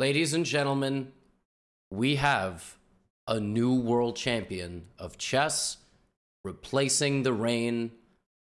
Ladies and gentlemen, we have a new world champion of chess replacing the reign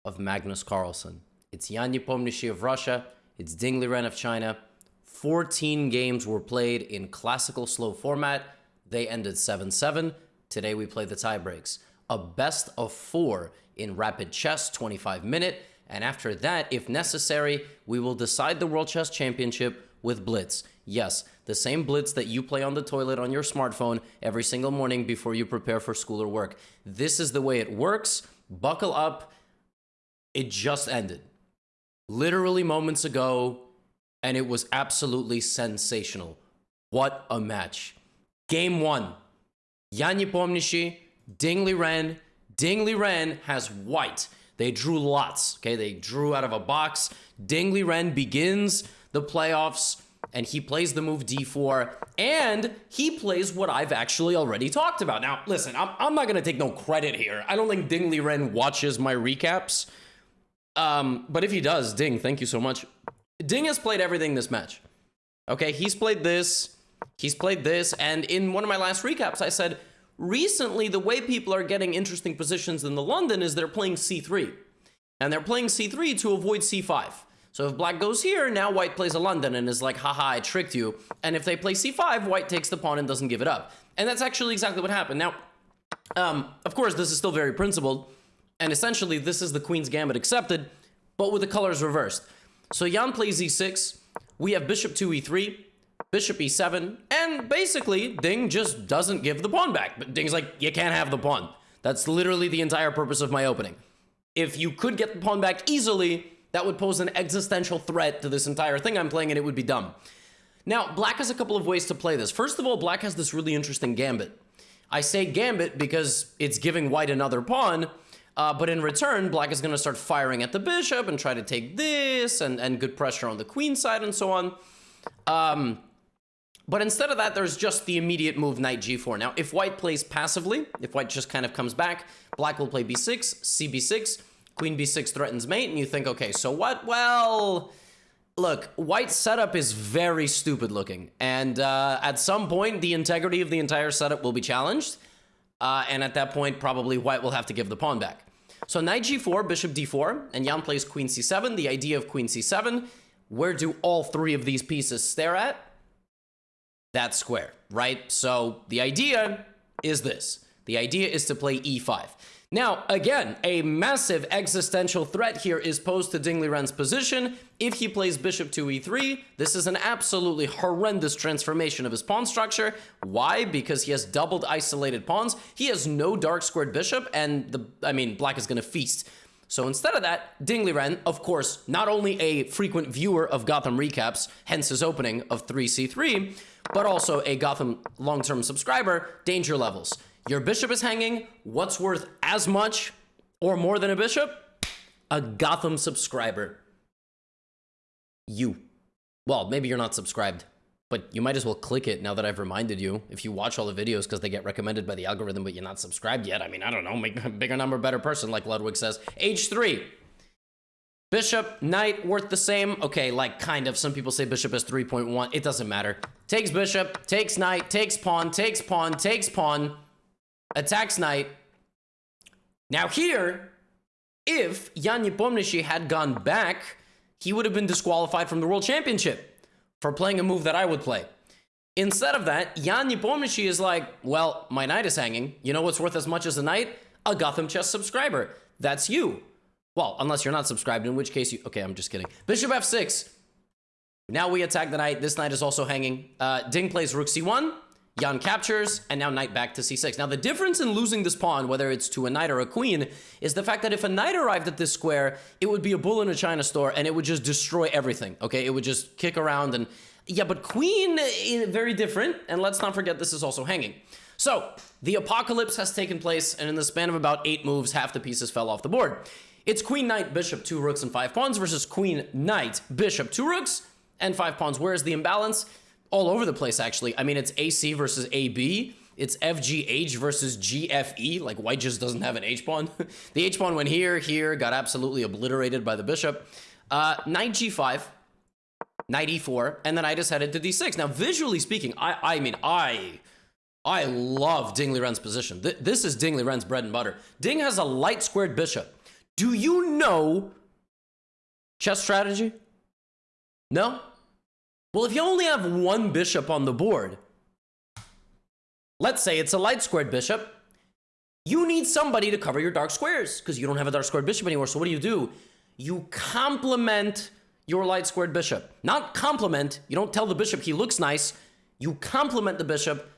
of Magnus Carlsen. It's Jan Nepomniachtchi of Russia. It's Ding Liren of China. 14 games were played in classical slow format. They ended 7-7. Today we play the tiebreaks. A best of four in rapid chess, 25 minute. And after that, if necessary, we will decide the World Chess Championship with Blitz. Yes, the same Blitz that you play on the toilet on your smartphone every single morning before you prepare for school or work. This is the way it works. Buckle up. It just ended. Literally moments ago, and it was absolutely sensational. What a match. Game one. Jan Nepomniachtchi, Ding Liren. Ding Liren has white. They drew lots, okay? They drew out of a box. Ding Ren begins the playoffs and he plays the move d4 and he plays what I've actually already talked about. Now, listen, I'm, I'm not going to take no credit here. I don't think Ding Liren watches my recaps. Um, but if he does, Ding, thank you so much. Ding has played everything this match. Okay, he's played this, he's played this, and in one of my last recaps, I said, recently the way people are getting interesting positions in the London is they're playing c3. And they're playing c3 to avoid c5. So if black goes here, now white plays a London and is like, haha, I tricked you. And if they play c5, white takes the pawn and doesn't give it up. And that's actually exactly what happened. Now, um, of course, this is still very principled. And essentially, this is the queen's gambit accepted, but with the colors reversed. So Jan plays e6. We have bishop 2 e3, bishop e7, and basically, Ding just doesn't give the pawn back. But Ding's like, you can't have the pawn. That's literally the entire purpose of my opening. If you could get the pawn back easily, that would pose an existential threat to this entire thing I'm playing and it would be dumb. Now, black has a couple of ways to play this. First of all, black has this really interesting gambit. I say gambit because it's giving white another pawn, uh, but in return, black is going to start firing at the bishop and try to take this and, and good pressure on the queen side and so on. Um, but instead of that, there's just the immediate move knight g4. Now, if white plays passively, if white just kind of comes back, black will play b6, cb6, Queen b6 threatens mate, and you think, okay, so what? Well, look, white's setup is very stupid looking. And uh, at some point, the integrity of the entire setup will be challenged. Uh, and at that point, probably white will have to give the pawn back. So knight g4, bishop d4, and Jan plays queen c7. The idea of queen c7, where do all three of these pieces stare at? That square, right? So the idea is this. The idea is to play e5. Now, again, a massive existential threat here is posed to Ding Ren's position. If he plays bishop to e3, this is an absolutely horrendous transformation of his pawn structure. Why? Because he has doubled isolated pawns. He has no dark squared bishop, and the I mean, black is going to feast. So instead of that, Ding Ren, of course, not only a frequent viewer of Gotham recaps, hence his opening of 3c3, but also a Gotham long-term subscriber, danger levels. Your bishop is hanging. What's worth as much or more than a bishop? A Gotham subscriber. You. Well, maybe you're not subscribed, but you might as well click it now that I've reminded you. If you watch all the videos because they get recommended by the algorithm, but you're not subscribed yet, I mean, I don't know, make a bigger number, better person, like Ludwig says. H3. Bishop, knight, worth the same. Okay, like kind of. Some people say bishop is 3.1. It doesn't matter. Takes bishop, takes knight, takes pawn, takes pawn, takes pawn attacks knight. Now here, if Jan Nepomniachtchi had gone back, he would have been disqualified from the World Championship for playing a move that I would play. Instead of that, Jan Nepomniachtchi is like, well, my knight is hanging. You know what's worth as much as a knight? A Gotham Chess subscriber. That's you. Well, unless you're not subscribed, in which case you... Okay, I'm just kidding. Bishop f6. Now we attack the knight. This knight is also hanging. Uh, Ding plays rook c1. Jan captures, and now knight back to c6. Now, the difference in losing this pawn, whether it's to a knight or a queen, is the fact that if a knight arrived at this square, it would be a bull in a china store, and it would just destroy everything, okay? It would just kick around, and yeah, but queen, eh, very different, and let's not forget this is also hanging. So, the apocalypse has taken place, and in the span of about eight moves, half the pieces fell off the board. It's queen, knight, bishop, two rooks, and five pawns versus queen, knight, bishop, two rooks, and five pawns. Where is the imbalance? All over the place, actually. I mean, it's AC versus AB. It's FGH versus GFE. Like, white just doesn't have an H-pawn. the H-pawn went here, here, got absolutely obliterated by the bishop. Uh, knight G5. knight e4, and then I just headed to d6. Now, visually speaking, I, I mean, I, I love Ding Liren's position. Th this is Ding Liren's bread and butter. Ding has a light squared bishop. Do you know chess strategy? No? Well, if you only have one bishop on the board, let's say it's a light squared bishop, you need somebody to cover your dark squares because you don't have a dark squared bishop anymore. So what do you do? You complement your light squared bishop. Not complement. You don't tell the bishop he looks nice. You complement the bishop.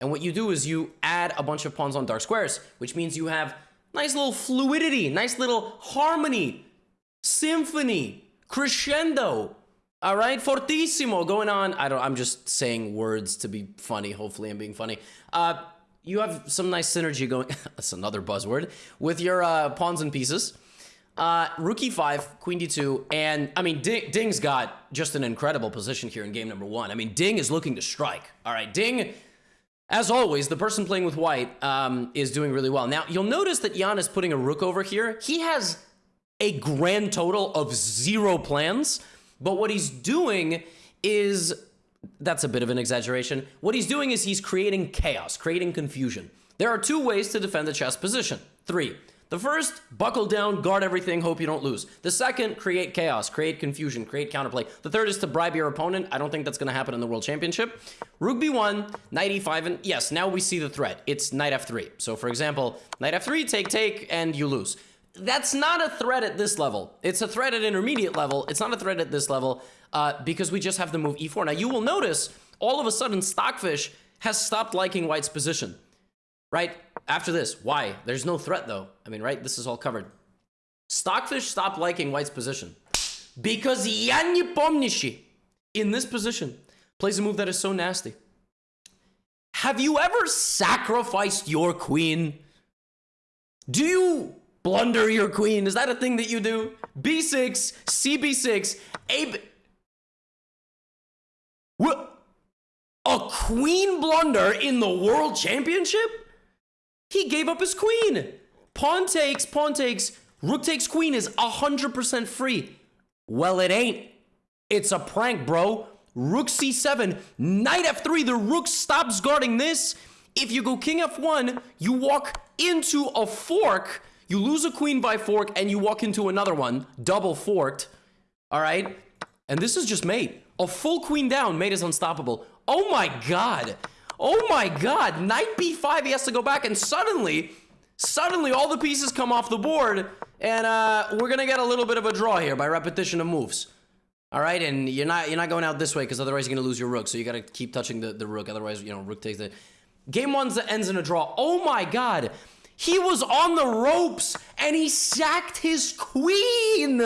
And what you do is you add a bunch of pawns on dark squares, which means you have nice little fluidity, nice little harmony, symphony, crescendo. All right, fortissimo going on. I don't. I'm just saying words to be funny. Hopefully, I'm being funny. Uh, you have some nice synergy going. that's another buzzword with your uh, pawns and pieces. Uh, rook e5, queen d2, and I mean, Ding, Ding's got just an incredible position here in game number one. I mean, Ding is looking to strike. All right, Ding, as always, the person playing with white um, is doing really well. Now, you'll notice that Jan is putting a rook over here. He has a grand total of zero plans, but what he's doing is, that's a bit of an exaggeration. What he's doing is he's creating chaos, creating confusion. There are two ways to defend the chess position. Three. The first, buckle down, guard everything, hope you don't lose. The second, create chaos, create confusion, create counterplay. The third is to bribe your opponent. I don't think that's going to happen in the World Championship. Rook b1, knight e5, and yes, now we see the threat. It's knight f3. So for example, knight f3, take, take, and you lose. That's not a threat at this level. It's a threat at intermediate level. It's not a threat at this level uh, because we just have the move e4. Now you will notice all of a sudden Stockfish has stopped liking White's position right? After this, why? There's no threat though. I mean, right? This is all covered. Stockfish stopped liking White's position because Jan Nepomniachtchi in this position plays a move that is so nasty. Have you ever sacrificed your queen? Do you blunder your queen? Is that a thing that you do? B6, CB6, A. What? A queen blunder in the world championship? He gave up his queen. Pawn takes, pawn takes, rook takes queen is 100% free. Well, it ain't. It's a prank, bro. Rook c7, knight f3, the rook stops guarding this. If you go king f1, you walk into a fork, you lose a queen by fork, and you walk into another one, double forked. All right? And this is just mate. A full queen down, mate is unstoppable. Oh my god. Oh my god, knight b5, he has to go back, and suddenly, suddenly all the pieces come off the board, and uh, we're gonna get a little bit of a draw here by repetition of moves. All right, and you're not you're not going out this way because otherwise you're gonna lose your rook. So you gotta keep touching the, the rook. Otherwise, you know, rook takes the game one ends in a draw. Oh my god. He was on the ropes and he sacked his queen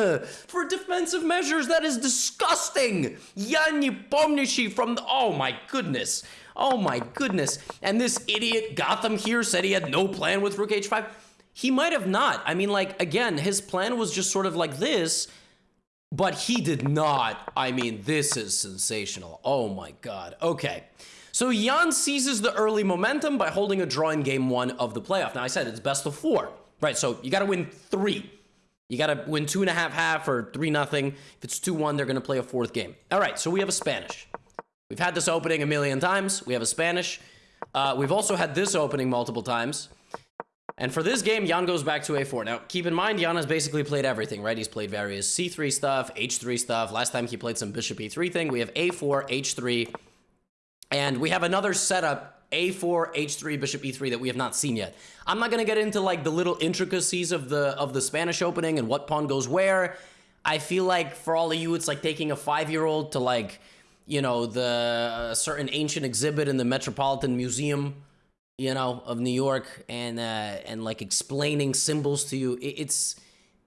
for defensive measures. That is disgusting. Jan Nepomniachtchi from the, oh my goodness. Oh my goodness. And this idiot Gotham here said he had no plan with Rook H5. He might have not. I mean, like, again, his plan was just sort of like this, but he did not. I mean, this is sensational. Oh my god. Okay. So Jan seizes the early momentum by holding a draw in game one of the playoff. Now, I said it's best of four, right? So you got to win three. You got to win two and a half half or three nothing. If it's 2-1, they're going to play a fourth game. All right, so we have a Spanish. We've had this opening a million times. We have a Spanish. Uh, we've also had this opening multiple times. And for this game, Jan goes back to a4. Now, keep in mind, Jan has basically played everything, right? He's played various c3 stuff, h3 stuff. Last time he played some bishop e3 thing. We have a4, h3, and we have another setup, a4, h3, bishop e3 that we have not seen yet. I'm not going to get into like the little intricacies of the of the Spanish opening and what pawn goes where. I feel like for all of you, it's like taking a five-year-old to like you know, the uh, certain ancient exhibit in the Metropolitan Museum, you know, of New York and uh, and like explaining symbols to you. It's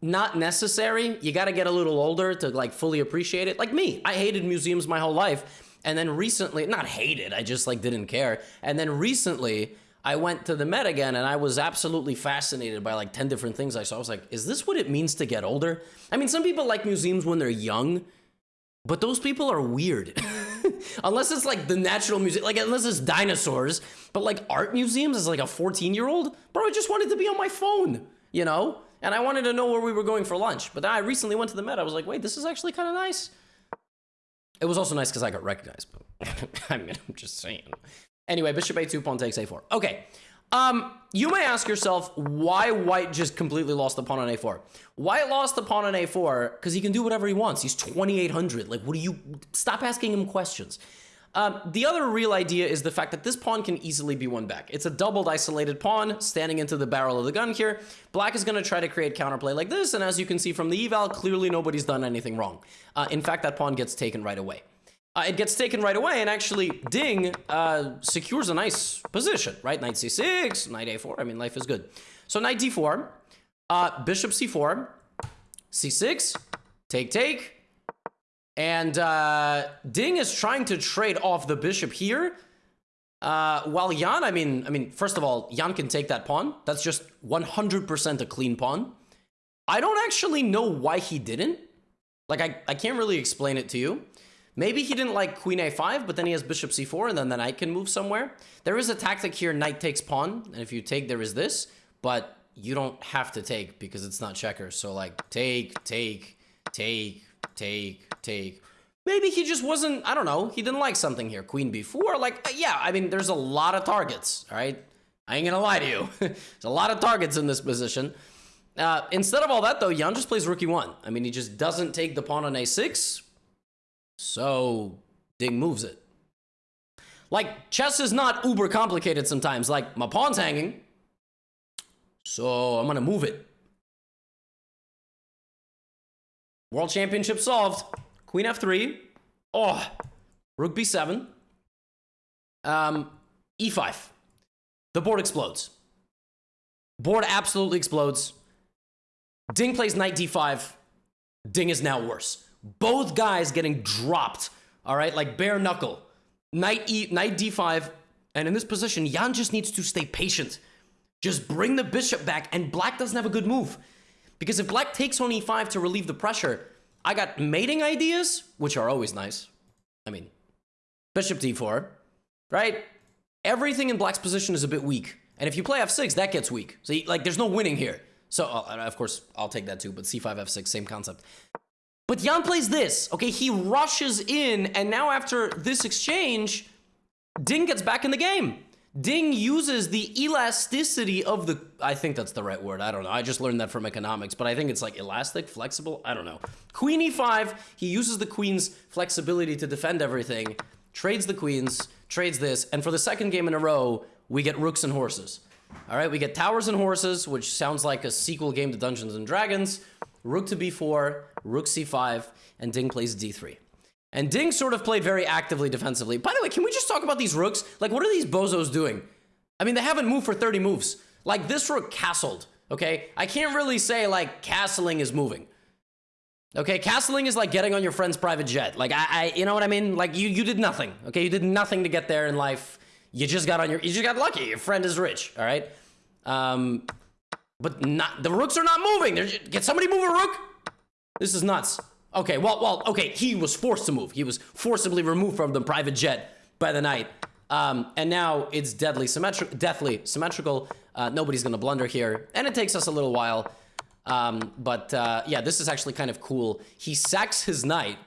not necessary. You got to get a little older to like fully appreciate it. Like me, I hated museums my whole life. And then recently, not hated, I just like didn't care. And then recently, I went to the Met again and I was absolutely fascinated by like 10 different things I saw. I was like, is this what it means to get older? I mean, some people like museums when they're young but those people are weird. unless it's like the natural music, like unless it's dinosaurs. But like art museums as like a 14 year old, bro, I just wanted to be on my phone, you know? And I wanted to know where we were going for lunch. But then I recently went to the Met. I was like, wait, this is actually kind of nice. It was also nice because I got recognized. But I mean, I'm just saying. Anyway, bishop a2, pawn takes a4. Okay. Um, you may ask yourself why white just completely lost the pawn on a4. White lost the pawn on a4 because he can do whatever he wants. He's 2800. Like, what do you... Stop asking him questions. Um, the other real idea is the fact that this pawn can easily be won back. It's a doubled isolated pawn standing into the barrel of the gun here. Black is going to try to create counterplay like this, and as you can see from the eval, clearly nobody's done anything wrong. Uh, in fact, that pawn gets taken right away. Uh, it gets taken right away, and actually Ding uh, secures a nice position, right? Knight c6, knight a4, I mean, life is good. So knight d4, uh, bishop c4, c6, take, take, and uh, Ding is trying to trade off the bishop here. Uh, while Jan, I mean, I mean, first of all, Jan can take that pawn. That's just 100% a clean pawn. I don't actually know why he didn't. Like, I, I can't really explain it to you. Maybe he didn't like queen a5, but then he has bishop c4, and then the knight can move somewhere. There is a tactic here, knight takes pawn, and if you take, there is this, but you don't have to take because it's not checkers. So, like, take, take, take, take, take. Maybe he just wasn't, I don't know, he didn't like something here. Queen b4, like, uh, yeah, I mean, there's a lot of targets, right? I ain't gonna lie to you. there's a lot of targets in this position. Uh, instead of all that, though, Jan just plays rook e1. I mean, he just doesn't take the pawn on a6, so Ding moves it. Like, chess is not uber complicated sometimes. Like, my pawn's hanging, so I'm gonna move it. World Championship solved. Queen f3. Oh, rook b7. Um, e5. The board explodes. Board absolutely explodes. Ding plays knight d5. Ding is now worse. Both guys getting dropped. All right, like bare knuckle. Knight e knight d5. And in this position, Jan just needs to stay patient. Just bring the bishop back, and black doesn't have a good move. Because if black takes on e5 to relieve the pressure, I got mating ideas, which are always nice. I mean, bishop d4, right? Everything in black's position is a bit weak. And if you play f6, that gets weak. So, like, there's no winning here. So, uh, of course, I'll take that too, but c5, f6, same concept. But Jan plays this, okay? He rushes in, and now after this exchange, Ding gets back in the game. Ding uses the elasticity of the, I think that's the right word. I don't know. I just learned that from economics, but I think it's like elastic, flexible. I don't know. Queen e5, he uses the queen's flexibility to defend everything, trades the queens, trades this, and for the second game in a row, we get rooks and horses. All right, we get towers and horses, which sounds like a sequel game to Dungeons and Dragons. Rook to b4, rook c5, and Ding plays d3. And Ding sort of played very actively defensively. By the way, can we just talk about these rooks? Like, what are these bozos doing? I mean, they haven't moved for 30 moves. Like, this rook castled, okay? I can't really say, like, castling is moving. Okay, castling is like getting on your friend's private jet. Like, I, I, you know what I mean? Like, you, you did nothing, okay? You did nothing to get there in life. You just got on your, you just got lucky. Your friend is rich, all right? Um, but not, the rooks are not moving. They're can somebody move a rook? This is nuts. Okay, well, well, okay, he was forced to move. He was forcibly removed from the private jet by the knight. Um, and now it's deadly symmetrical, deathly symmetrical. Uh, nobody's gonna blunder here. And it takes us a little while. Um, but uh, yeah, this is actually kind of cool. He sacks his knight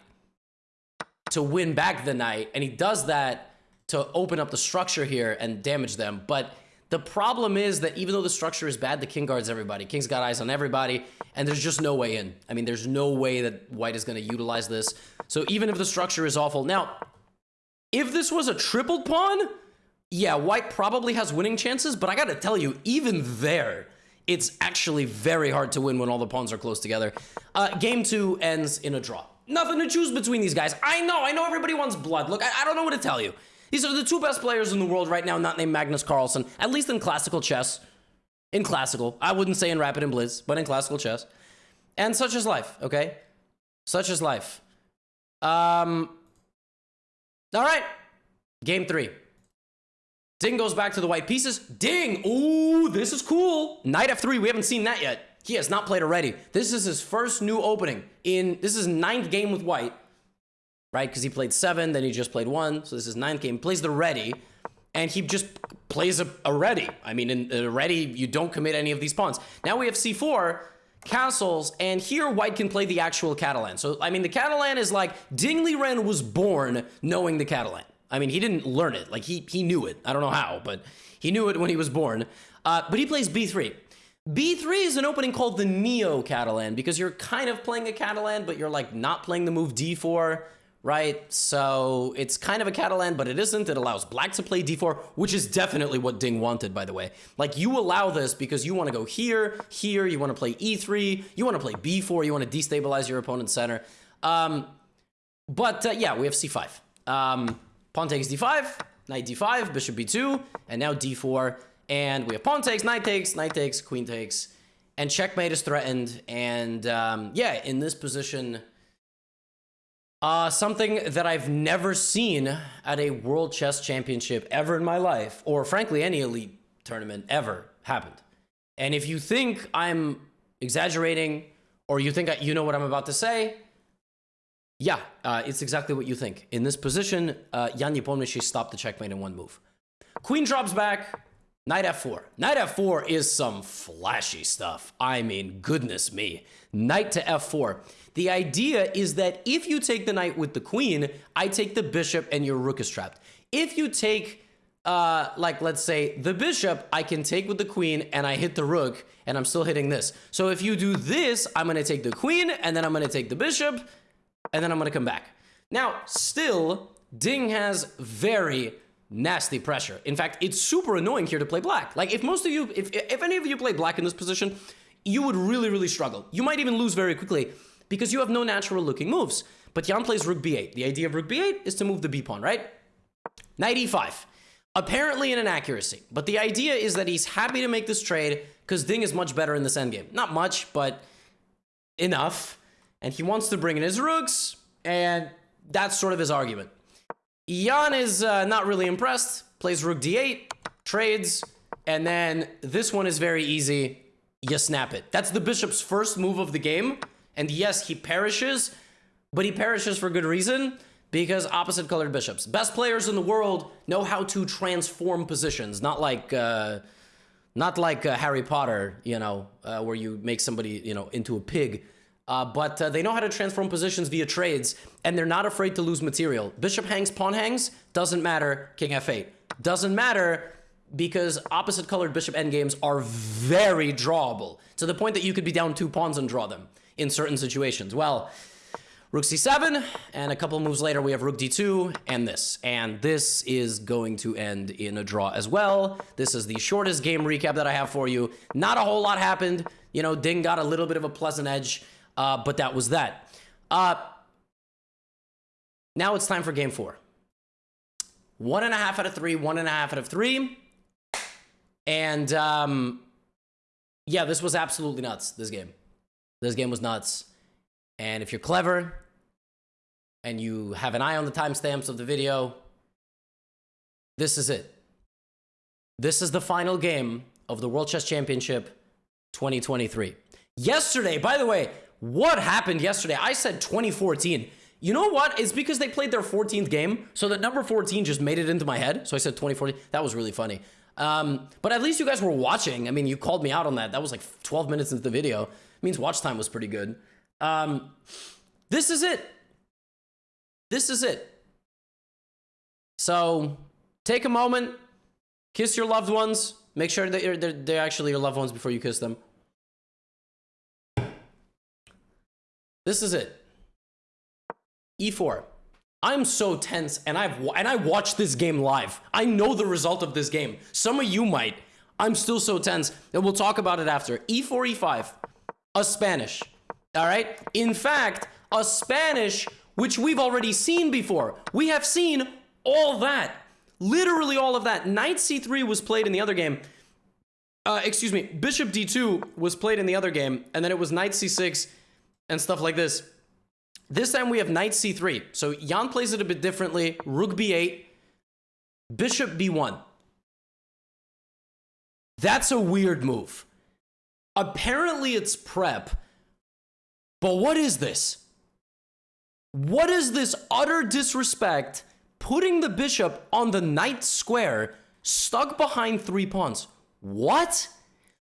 to win back the knight, and he does that to open up the structure here and damage them. But the problem is that even though the structure is bad, the king guards everybody. King's got eyes on everybody, and there's just no way in. I mean, there's no way that white is going to utilize this. So even if the structure is awful... Now, if this was a tripled pawn, yeah, white probably has winning chances, but I got to tell you, even there, it's actually very hard to win when all the pawns are close together. Uh, game two ends in a draw. Nothing to choose between these guys. I know, I know everybody wants blood. Look, I, I don't know what to tell you. These are the two best players in the world right now, not named Magnus Carlsen, at least in classical chess. In classical. I wouldn't say in Rapid and Blitz, but in classical chess. And such is life, okay? Such is life. Um, all right. Game three. Ding goes back to the white pieces. Ding! Ooh, this is cool. Knight f3, we haven't seen that yet. He has not played already. This is his first new opening. in. This is ninth game with white right? Because he played seven, then he just played one. So this is ninth game. Plays the ready, and he just plays a, a ready. I mean, in a ready, you don't commit any of these pawns. Now we have c4. castles, and here white can play the actual Catalan. So, I mean, the Catalan is like, Ding Ren was born knowing the Catalan. I mean, he didn't learn it. Like, he, he knew it. I don't know how, but he knew it when he was born. Uh, but he plays b3. b3 is an opening called the Neo-Catalan, because you're kind of playing a Catalan, but you're, like, not playing the move d4 right? So it's kind of a Catalan, but it isn't. It allows black to play d4, which is definitely what Ding wanted, by the way. Like, you allow this because you want to go here, here, you want to play e3, you want to play b4, you want to destabilize your opponent's center. Um, but, uh, yeah, we have c5. Um, pawn takes d5, knight d5, bishop b2, and now d4. And we have pawn takes, knight takes, knight takes, queen takes, and checkmate is threatened. And, um, yeah, in this position... Uh, something that I've never seen at a World Chess Championship ever in my life, or frankly, any elite tournament ever happened. And if you think I'm exaggerating, or you think I, you know what I'm about to say, yeah, uh, it's exactly what you think. In this position, uh, Jan stopped the checkmate in one move. Queen drops back, knight f4. Knight f4 is some flashy stuff. I mean, goodness me. Knight to f4. The idea is that if you take the knight with the queen, I take the bishop and your rook is trapped. If you take, uh, like, let's say the bishop, I can take with the queen and I hit the rook and I'm still hitting this. So if you do this, I'm going to take the queen and then I'm going to take the bishop and then I'm going to come back. Now, still, Ding has very nasty pressure. In fact, it's super annoying here to play black. Like, if most of you, if, if any of you play black in this position, you would really, really struggle. You might even lose very quickly because you have no natural looking moves. But Jan plays rook b8. The idea of rook b8 is to move the b pawn, right? Knight e5. Apparently an inaccuracy, but the idea is that he's happy to make this trade because Ding is much better in this endgame. Not much, but enough. And he wants to bring in his rooks, and that's sort of his argument. Jan is uh, not really impressed, plays rook d8, trades, and then this one is very easy. You snap it. That's the bishop's first move of the game. And yes, he perishes, but he perishes for good reason because opposite colored bishops. Best players in the world know how to transform positions, not like uh, not like uh, Harry Potter, you know, uh, where you make somebody, you know, into a pig. Uh, but uh, they know how to transform positions via trades, and they're not afraid to lose material. Bishop hangs, pawn hangs, doesn't matter. King f8 doesn't matter because opposite colored bishop endgames are very drawable to the point that you could be down two pawns and draw them in certain situations? Well, rook c7, and a couple moves later we have rook d2 and this. And this is going to end in a draw as well. This is the shortest game recap that I have for you. Not a whole lot happened. You know, Ding got a little bit of a pleasant edge, uh, but that was that. Uh, now it's time for game four. One and a half out of three, one and a half out of three. And um, yeah, this was absolutely nuts, this game. This game was nuts. And if you're clever and you have an eye on the timestamps of the video, this is it. This is the final game of the World Chess Championship 2023. Yesterday, by the way, what happened yesterday? I said 2014. You know what? It's because they played their 14th game, so that number 14 just made it into my head. So I said 2014. That was really funny. Um, but at least you guys were watching. I mean, you called me out on that. That was like 12 minutes into the video means watch time was pretty good. Um, this is it. This is it. So take a moment, kiss your loved ones. Make sure that they're, they're actually your loved ones before you kiss them. This is it. E4. I'm so tense and I've and I watched this game live. I know the result of this game. Some of you might. I'm still so tense and we'll talk about it after. E4, E5 a Spanish. All right? In fact, a Spanish which we've already seen before. We have seen all that. Literally all of that. Knight c3 was played in the other game. Uh, excuse me, bishop d2 was played in the other game, and then it was knight c6 and stuff like this. This time we have knight c3. So Jan plays it a bit differently. Rook b8, bishop b1. That's a weird move. Apparently it's prep. But what is this? What is this utter disrespect putting the bishop on the knight square stuck behind three pawns? What?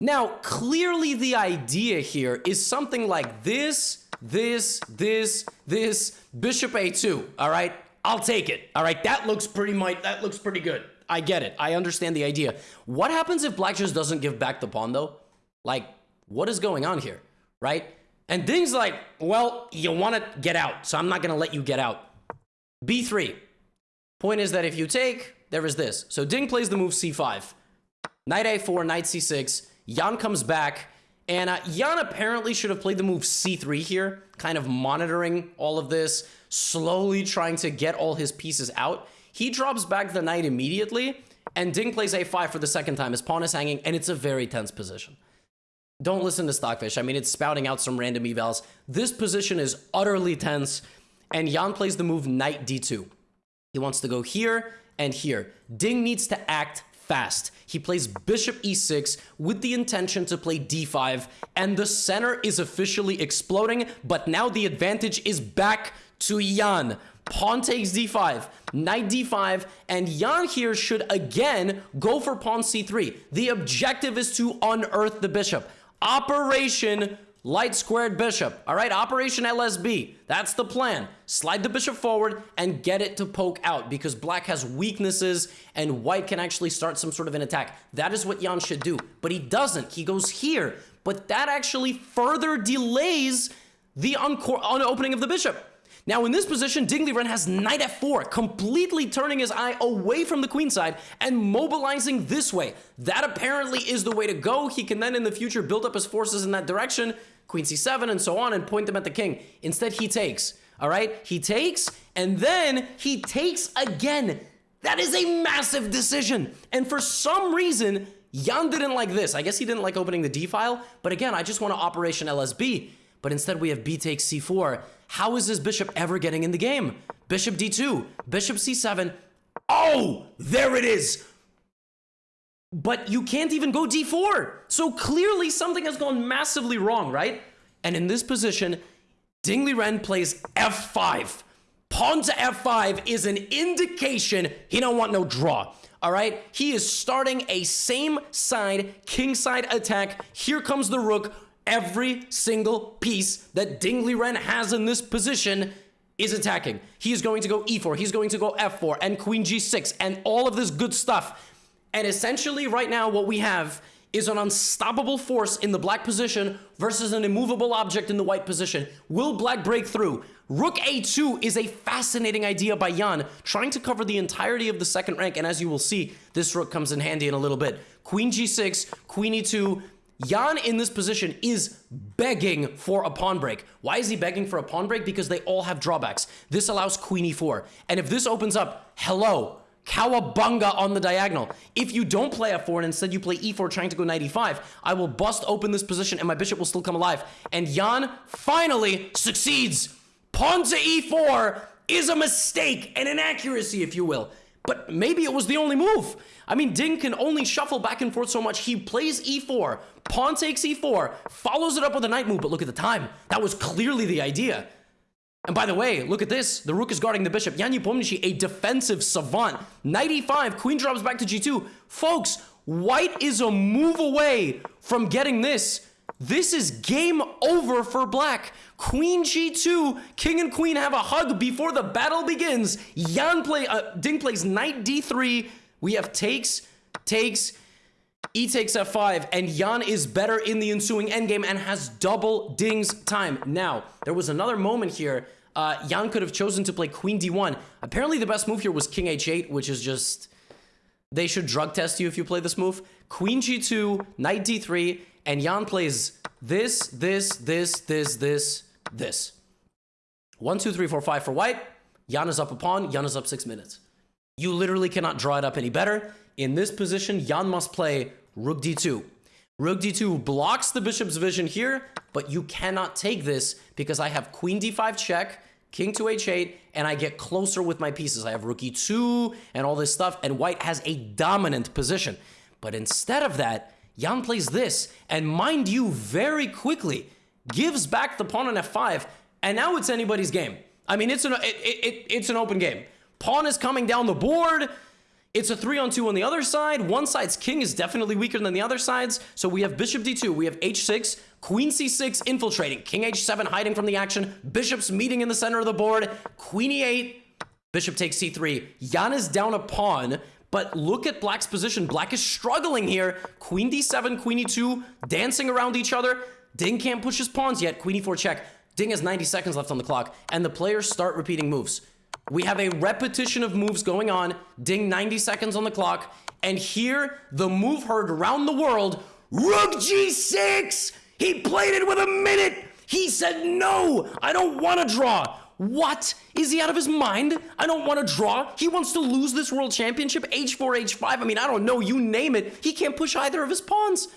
Now, clearly the idea here is something like this, this, this, this, bishop a2, all right? I'll take it, all right? That looks pretty much, that looks pretty good. I get it. I understand the idea. What happens if black just doesn't give back the pawn, though? Like, what is going on here, right? And Ding's like, well, you want to get out, so I'm not going to let you get out. B3. Point is that if you take, there is this. So Ding plays the move C5. Knight A4, Knight C6. Jan comes back. And uh, Jan apparently should have played the move C3 here, kind of monitoring all of this, slowly trying to get all his pieces out. He drops back the knight immediately, and Ding plays A5 for the second time. His pawn is hanging, and it's a very tense position. Don't listen to Stockfish. I mean, it's spouting out some random evals. This position is utterly tense, and Jan plays the move knight d2. He wants to go here and here. Ding needs to act fast. He plays bishop e6 with the intention to play d5, and the center is officially exploding, but now the advantage is back to Jan. Pawn takes d5, knight d5, and Jan here should again go for pawn c3. The objective is to unearth the bishop. Operation light squared bishop. All right, Operation LSB. That's the plan. Slide the bishop forward and get it to poke out because black has weaknesses and white can actually start some sort of an attack. That is what Jan should do, but he doesn't. He goes here, but that actually further delays the uh, opening of the bishop. Now in this position, Ding Liren has knight f4, completely turning his eye away from the queen side and mobilizing this way. That apparently is the way to go. He can then in the future build up his forces in that direction, queen c7 and so on, and point them at the king. Instead, he takes. All right, he takes, and then he takes again. That is a massive decision. And for some reason, Jan didn't like this. I guess he didn't like opening the D file, but again, I just want to Operation LSB. But instead, we have B takes C4. How is this bishop ever getting in the game? Bishop D2, Bishop C7. Oh, there it is. But you can't even go D4. So clearly something has gone massively wrong, right? And in this position, Ding Ren plays F5. Pawn to F5 is an indication he don't want no draw. All right, he is starting a same side, king side attack. Here comes the rook every single piece that Ding Ren has in this position is attacking. He is going to go e4, he's going to go f4, and queen g6, and all of this good stuff. And essentially, right now, what we have is an unstoppable force in the black position versus an immovable object in the white position. Will black break through? Rook a2 is a fascinating idea by Jan, trying to cover the entirety of the second rank, and as you will see, this rook comes in handy in a little bit. Queen g6, queen e2, Jan in this position is begging for a pawn break. Why is he begging for a pawn break? Because they all have drawbacks. This allows queen e4. And if this opens up, hello, cowabunga on the diagonal. If you don't play f4 and instead you play e4 trying to go knight e5, I will bust open this position and my bishop will still come alive. And Jan finally succeeds. Pawn to e4 is a mistake, an inaccuracy, if you will. But maybe it was the only move. I mean, Ding can only shuffle back and forth so much. He plays e4, pawn takes e4, follows it up with a knight move, but look at the time. That was clearly the idea. And by the way, look at this. The rook is guarding the bishop. Jan Nepomniachtchi, a defensive savant. Knight e5, queen drops back to g2. Folks, white is a move away from getting this. This is game over for black. Queen g2, king and queen have a hug before the battle begins. Jan play, uh, Ding plays knight d3, we have takes, takes, e takes f5, and Jan is better in the ensuing endgame and has double Ding's time. Now, there was another moment here. Uh, Jan could have chosen to play queen d1. Apparently, the best move here was king h8, which is just... They should drug test you if you play this move. Queen g2, knight d3, and Jan plays this, this, this, this, this, this. One, two, three, four, five for white. Jan is up a pawn. Jan is up six minutes. You literally cannot draw it up any better. In this position, Jan must play rook d2. Rook d2 blocks the bishop's vision here, but you cannot take this because I have queen d5 check, king to h8, and I get closer with my pieces. I have rook e2 and all this stuff, and white has a dominant position. But instead of that, Jan plays this, and mind you, very quickly, gives back the pawn on f5, and now it's anybody's game. I mean, it's an, it, it, it's an open game. Pawn is coming down the board. It's a three on two on the other side. One side's king is definitely weaker than the other side's. So we have bishop d2, we have h6, queen c6 infiltrating, king h7 hiding from the action, bishops meeting in the center of the board, queen e8, bishop takes c3. Jan is down a pawn, but look at black's position. Black is struggling here. Queen d7, queen e2, dancing around each other. Ding can't push his pawns yet. Queen e4 check. Ding has 90 seconds left on the clock, and the players start repeating moves. We have a repetition of moves going on. Ding 90 seconds on the clock. And here, the move heard around the world, Rook G6! He played it with a minute! He said, no, I don't want to draw. What? Is he out of his mind? I don't want to draw. He wants to lose this world championship. H4, H5. I mean, I don't know. You name it. He can't push either of his pawns.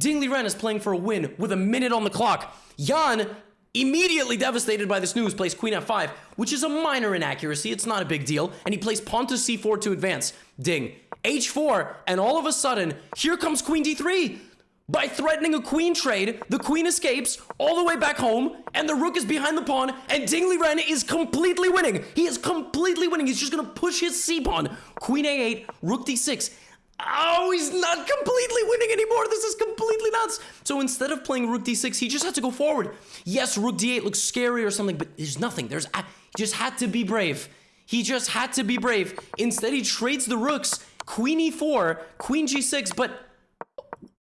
Ding Liren is playing for a win with a minute on the clock. Jan Immediately devastated by this news, plays queen f5, which is a minor inaccuracy. It's not a big deal. And he plays pawn to c4 to advance. Ding. h4, and all of a sudden, here comes queen d3. By threatening a queen trade, the queen escapes all the way back home, and the rook is behind the pawn, and Ding Liren is completely winning. He is completely winning. He's just gonna push his c-pawn. Queen a8, rook d6. Oh, he's not completely winning anymore. This is completely nuts. So instead of playing rook d6, he just had to go forward. Yes, rook d8 looks scary or something, but there's nothing. There's he just had to be brave. He just had to be brave. Instead, he trades the rooks. Queen e4, queen g6, but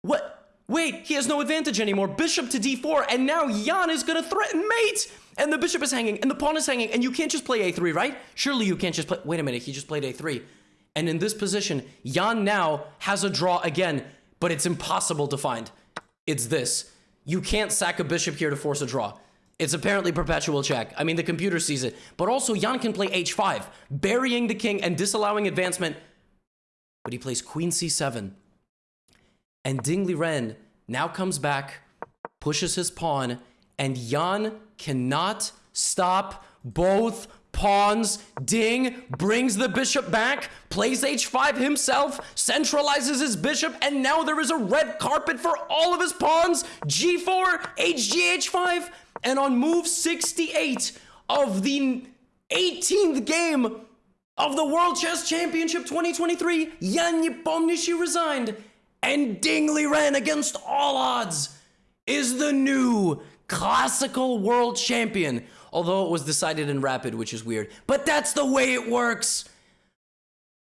what? Wait, he has no advantage anymore. Bishop to d4, and now Jan is gonna threaten mate. And the bishop is hanging, and the pawn is hanging, and you can't just play a3, right? Surely you can't just play. Wait a minute, he just played a3. And in this position, Jan now has a draw again, but it's impossible to find. It's this. You can't sack a bishop here to force a draw. It's apparently perpetual check. I mean, the computer sees it. But also, Jan can play h5, burying the king and disallowing advancement. But he plays queen c7. And Ding Liren now comes back, pushes his pawn, and Jan cannot stop both pawns, ding, brings the bishop back, plays h5 himself, centralizes his bishop, and now there is a red carpet for all of his pawns, g4, hg, h5, and on move 68 of the 18th game of the World Chess Championship 2023, Jan Nepomniachtchi resigned, and Ding Liren against all odds is the new classical world champion although it was decided in rapid, which is weird. But that's the way it works.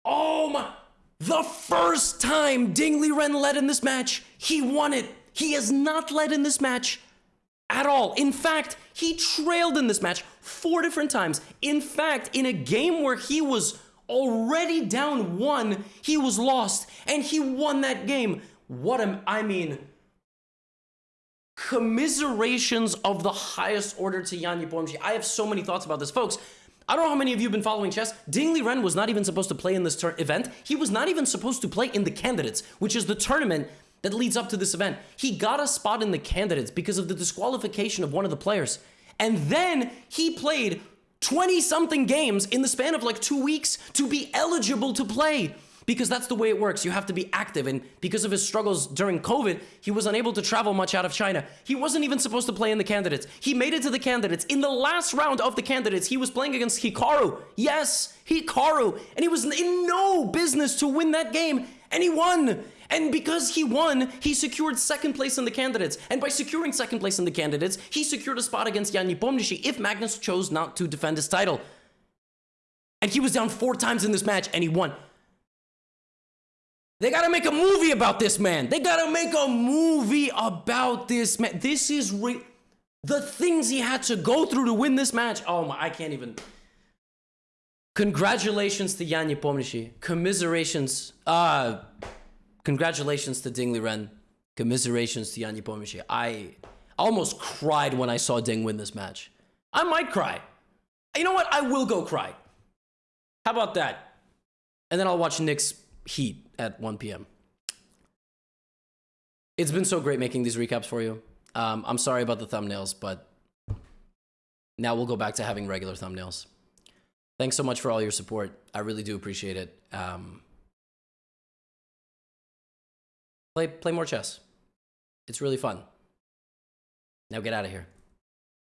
Oh my. The first time Ding Liren led in this match, he won it. He has not led in this match at all. In fact, he trailed in this match four different times. In fact, in a game where he was already down one, he was lost and he won that game. What am I mean, commiserations of the highest order to Jan Nepomniachtchi. I have so many thoughts about this. Folks, I don't know how many of you have been following chess. Ding Liren was not even supposed to play in this event. He was not even supposed to play in the candidates, which is the tournament that leads up to this event. He got a spot in the candidates because of the disqualification of one of the players. And then he played 20 something games in the span of like two weeks to be eligible to play because that's the way it works. You have to be active. And because of his struggles during COVID, he was unable to travel much out of China. He wasn't even supposed to play in the candidates. He made it to the candidates. In the last round of the candidates, he was playing against Hikaru. Yes, Hikaru. And he was in no business to win that game. And he won. And because he won, he secured second place in the candidates. And by securing second place in the candidates, he secured a spot against Jan Nepomniachtchi if Magnus chose not to defend his title. And he was down four times in this match, and he won. They gotta make a movie about this man. They gotta make a movie about this man. This is re- the things he had to go through to win this match. Oh my, I can't even. Congratulations to Jan Nepomniachtchi. Commiserations. Uh, congratulations to Ding Liren. Commiserations to Jan Nepomniachtchi. I almost cried when I saw Ding win this match. I might cry. You know what? I will go cry. How about that? And then I'll watch Knicks Heat at 1 p.m. It's been so great making these recaps for you. Um, I'm sorry about the thumbnails, but now we'll go back to having regular thumbnails. Thanks so much for all your support. I really do appreciate it. Um, play, play more chess. It's really fun. Now get out of here.